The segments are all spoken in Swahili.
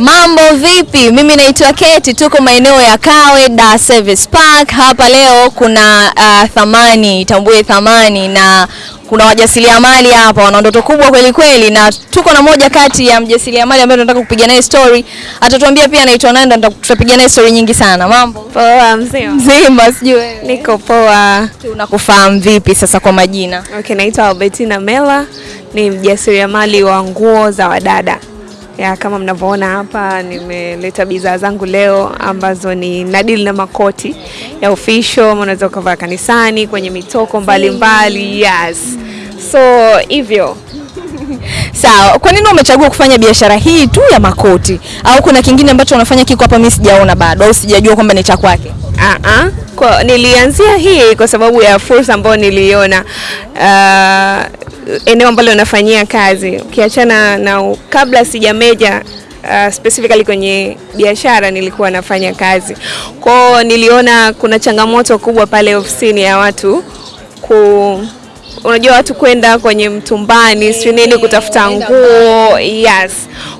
Mambo vipi? Mimi naitwa Keti, tuko maeneo ya Kawe Da Service Park. Hapa leo kuna uh, thamani, tambue thamani na kuna wajasiriamali hapa wana ndoto kubwa kweli kweli, na tuko na moja kati ya mjasiriamali ambaye tunataka kupiga naye story. Atatuambia pia anaitwa nani, na tutapiga naye story nyingi sana. Mambo Poa mzima. mzima, sijui wewe. Niko poa. Tunakufahamu vipi sasa kwa majina? Okay, naitwa Albertina Mela, ni mjasiriamali wa nguo za wadada. Ya, kama mnavyoona hapa nimeleta bidhaa zangu leo ambazo ni nadili na makoti ya official, unaweza ukavaa kanisani, kwenye mitoko mbalimbali mbali. Yes. So hivyo Sawa, kwa nini umechagua kufanya biashara hii tu ya makoti, au kuna kingine ambacho unafanya kiko hapa mimi sijaona bado, au sijajua kwamba ni cha kwake? Uh-uh. Kwa, nilianzia hii kwa sababu ya fursa ambayo niliona uh, eneo ambalo nafanyia kazi. Ukiachana na kabla sijameja uh, specifically kwenye biashara nilikuwa nafanya kazi. Kwao, niliona kuna changamoto kubwa pale ofisini ya watu ku unajua watu kwenda kwenye mtumbani sio nini kutafuta nguo. yes.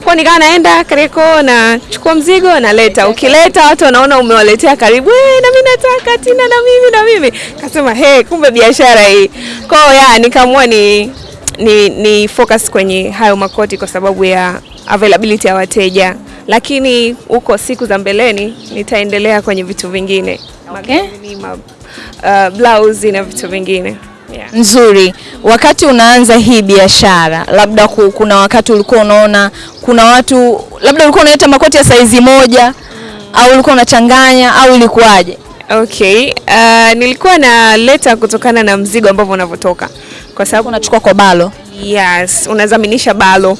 Kwa nikawa naenda Kariakoo nachukua mzigo naleta, ukileta watu wanaona umewaletea karibu, hey, na mimi nataka Tina, na mimi na mimi, kasema hey, kumbe biashara hii. Kwa hiyo ya nikaamua ni, ni, ni focus kwenye hayo makoti kwa sababu ya availability ya wateja, lakini huko siku za mbeleni nitaendelea kwenye vitu vingine. Okay. magauni, ma, uh, blouse na vitu vingine yeah. Nzuri. Wakati unaanza hii biashara, labda ku- kuna wakati ulikuwa unaona kuna watu labda ulikuwa unaleta makoti ya saizi moja mm. au ulikuwa unachanganya au ilikuwaje? Okay, uh, nilikuwa naleta kutokana na mzigo ambavyo unavyotoka kwa sababu Unachukua kwa balo. yes, unazaminisha balo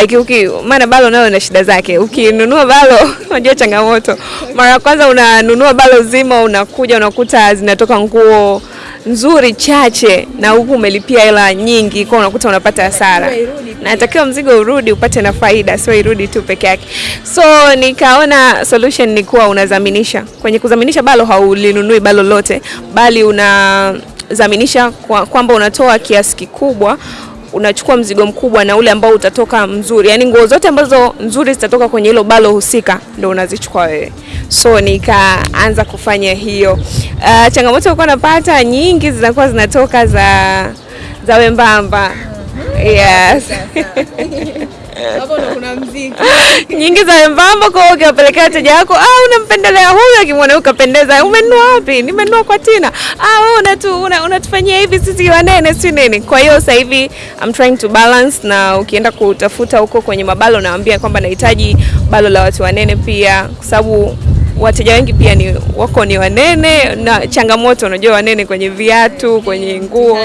like uki, maana balo nayo na shida zake. Ukinunua balo unajua changamoto, mara ya kwanza unanunua balo zima, unakuja unakuta zinatoka nguo nzuri chache, na huku umelipia hela nyingi, kwa unakuta unapata hasara. Natakiwa mzigo urudi upate na faida, sio irudi tu peke yake. So nikaona solution ni kuwa unazaminisha. Kwenye kuzaminisha balo haulinunui balo lote, bali unazaminisha kwa, kwamba unatoa kiasi kikubwa unachukua mzigo mkubwa na ule ambao utatoka mzuri, yaani nguo zote ambazo nzuri zitatoka kwenye hilo balo husika ndo unazichukua wewe. So nikaanza kufanya hiyo. Uh, changamoto ilikuwa napata nyingi zinakuwa zinatoka za za wembamba. Yes. nyingi za wembamba kwa hiyo ukiwapelekea wateja wako, ah, unampendelea huyu, akimwona huyu kapendeza, umenunua wapi? Nimenunua kwa Tina. Ah, wewe unatu una, unatufanyia hivi sisi wanene si nini? Kwa hiyo sasa hivi I'm trying to balance, na ukienda kutafuta huko kwenye mabalo naambia kwamba nahitaji balo la watu wanene pia, kwa sababu wateja wengi pia ni wako ni wanene, na changamoto unajua, wanene kwenye viatu, kwenye nguo,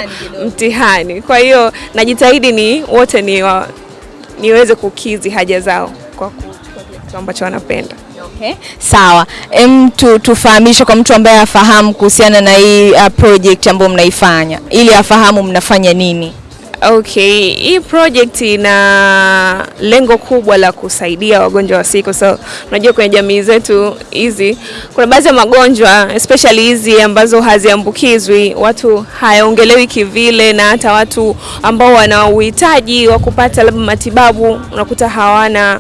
mtihani. Kwa hiyo najitahidi ni wote ni wa, niweze kukizi haja zao kwa kitu ambacho wanapenda. Okay. Sawa. Em, tu, tufahamishe kwa mtu ambaye afahamu kuhusiana na hii uh, project ambayo mnaifanya ili afahamu mnafanya nini. Okay, hii project ina lengo kubwa la kusaidia wagonjwa wa sickle cell. Unajua kwenye jamii zetu hizi kuna baadhi ya magonjwa especially hizi ambazo haziambukizwi, watu hayaongelewi kivile, na hata watu ambao wana uhitaji wa kupata labda matibabu unakuta hawana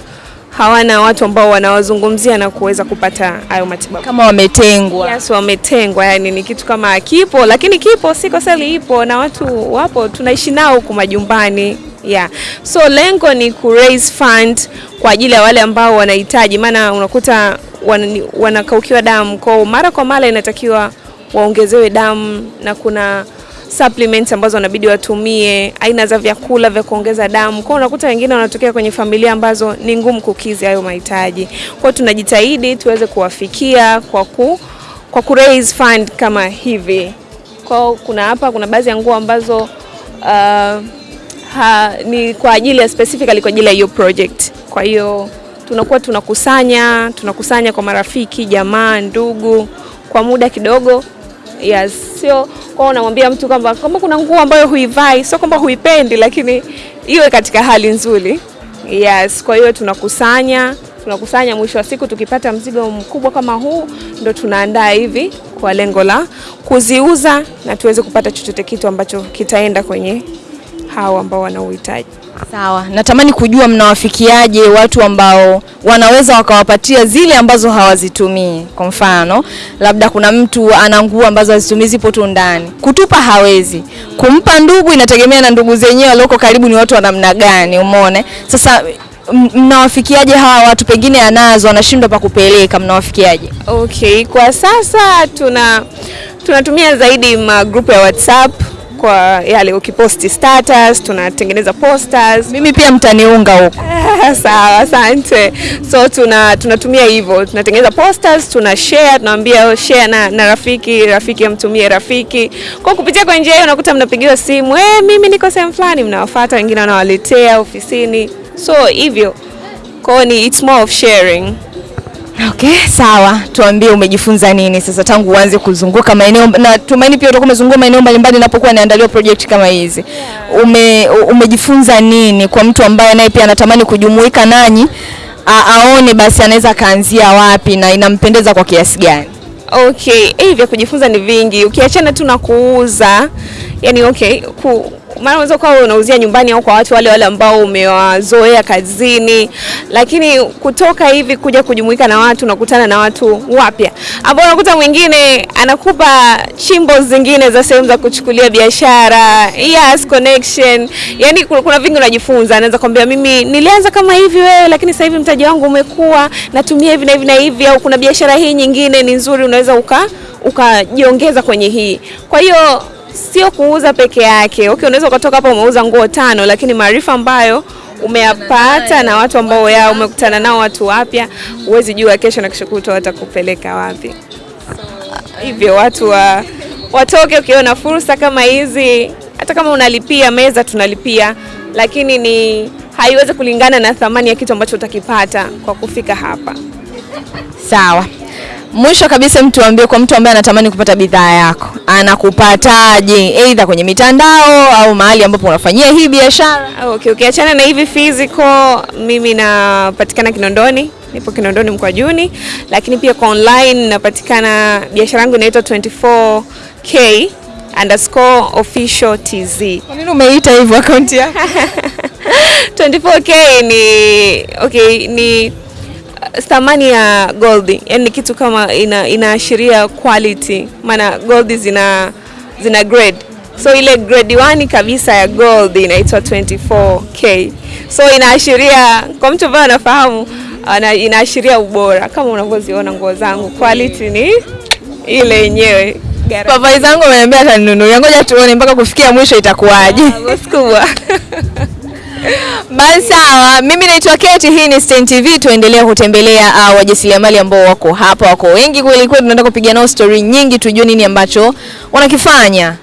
hawana watu ambao wanawazungumzia na kuweza kupata hayo matibabu. Kama wametengwa. Yes, wametengwa, yani ni kitu kama kipo, lakini kipo, siko seli ipo na watu wapo, tunaishi nao huku majumbani. Yeah. So lengo ni ku raise fund kwa ajili ya wale ambao wanahitaji, maana unakuta wan, wanakaukiwa damu kwao mara kwa mara, inatakiwa waongezewe damu na kuna supplements ambazo wanabidi watumie, aina za vyakula vya kuongeza damu. Kwa unakuta wengine wanatokea kwenye familia ambazo ni ngumu kukizi hayo mahitaji. Kwa tunajitahidi tuweze kuwafikia kwa ku kwa ku raise fund kama hivi. Kwa kuna hapa kuna baadhi ya nguo ambazo uh, ha, ni kwa ajili ya specifically kwa ajili ya hiyo project. Kwa hiyo tunakuwa tunakusanya tunakusanya kwa marafiki, jamaa, ndugu kwa muda kidogo yes, sio kwa unamwambia mtu kwamba kama kuna nguo ambayo huivai, sio kwamba huipendi, lakini iwe katika hali nzuri. Yes, kwa hiyo tunakusanya tunakusanya, mwisho wa siku tukipata mzigo mkubwa kama huu, ndo tunaandaa hivi kwa lengo la kuziuza na tuweze kupata chochote kitu ambacho kitaenda kwenye hao ambao wana uhitaji. Sawa, natamani kujua mnawafikiaje watu ambao wanaweza wakawapatia zile ambazo hawazitumii. Kwa mfano, labda kuna mtu ana nguo ambazo hazitumii zipo tu ndani, kutupa hawezi, kumpa ndugu inategemea na ndugu zenyewe walioko karibu ni watu wa namna gani, umeona? Sasa mnawafikiaje hawa watu, pengine anazo anashindwa pa kupeleka, mnawafikiaje? Okay, kwa sasa tuna tunatumia zaidi magrupu ya WhatsApp kwa yale ukiposti status, tunatengeneza posters. Mimi pia mtaniunga huko. Sawa, asante. So tuna tunatumia hivyo, tunatengeneza posters, tuna share, tunaambia share na, na rafiki, rafiki amtumie rafiki. Kwa kupitia kwa njia hiyo unakuta mnapigiwa simu, eh, mimi niko sehemu fulani, mnawafuata, wengine wanawaletea ofisini. So hivyo. Kwa ni it's more of sharing. Okay, sawa. Tuambie umejifunza nini sasa tangu uanze kuzunguka maeneo na tumaini pia utakuwa umezunguka maeneo mbalimbali inapokuwa inaandaliwa project kama hizi. Yeah. Ume, umejifunza nini kwa mtu ambaye naye pia anatamani kujumuika nanyi a, aone basi anaweza akaanzia wapi na inampendeza kwa kiasi gani? Okay, eh, vya kujifunza ni vingi. Ukiachana tu na kuuza, yani okay, ku, maana unaweza kuwa unauzia nyumbani au kwa watu wale wale ambao umewazoea kazini, lakini kutoka hivi kuja kujumuika na watu, unakutana na watu wapya ambao unakuta mwingine anakupa chimbo zingine za sehemu za kuchukulia biashara, yes, connection. Yani kuna, kuna vingi unajifunza. Anaweza kwambia mimi nilianza kama hivi wewe, lakini sasa hivi mtaji wangu umekuwa, natumia hivi na hivi na hivi, au kuna biashara hii nyingine ni nzuri, unaweza uka ukajiongeza kwenye hii. Kwa hiyo sio kuuza peke yake. Okay, unaweza ukatoka hapa umeuza nguo tano, lakini maarifa ambayo umeyapata na watu ambao ya umekutana nao watu wapya, huwezi jua kesho na kesho kutwa watakupeleka wapi. Hivyo watu wa, watoke ukiona fursa kama hizi, hata kama unalipia meza tunalipia, lakini ni haiwezi kulingana na thamani ya kitu ambacho utakipata kwa kufika hapa. Sawa. Mwisho kabisa, mtuambie kwa mtu ambaye anatamani kupata bidhaa yako, anakupataje? Aidha kwenye mitandao au mahali ambapo unafanyia hii biashara? Okay, ukiachana na hivi physical, mimi napatikana Kinondoni, nipo Kinondoni Mkwajuni, lakini pia kwa online napatikana, biashara yangu inaitwa 24k underscore official tz. Kwa nini umeita hivyo akaunti yako? 24k ni okay, ni thamani ya gold, yani kitu kama ina, inaashiria quality, maana gold zina zina grade so ile grade 1 kabisa ya gold inaitwa 24k, so inaashiria kwa mtu ambaye anafahamu ana, inaashiria ubora kama unavyoziona nguo zangu, quality ni ile yenyewe. Papa Papai zangu ameniambia ataninunulia, ngoja tuone mpaka kufikia mwisho itakuwaje. Ah, kubwa. Basi sawa, mimi naitwa Keti, hii ni Stein TV. Tuendelea kutembelea uh, wajasiriamali ambao wako hapa, wako wengi kweli kweli, tunaenda kupiga nao story nyingi, tujue nini ambacho wanakifanya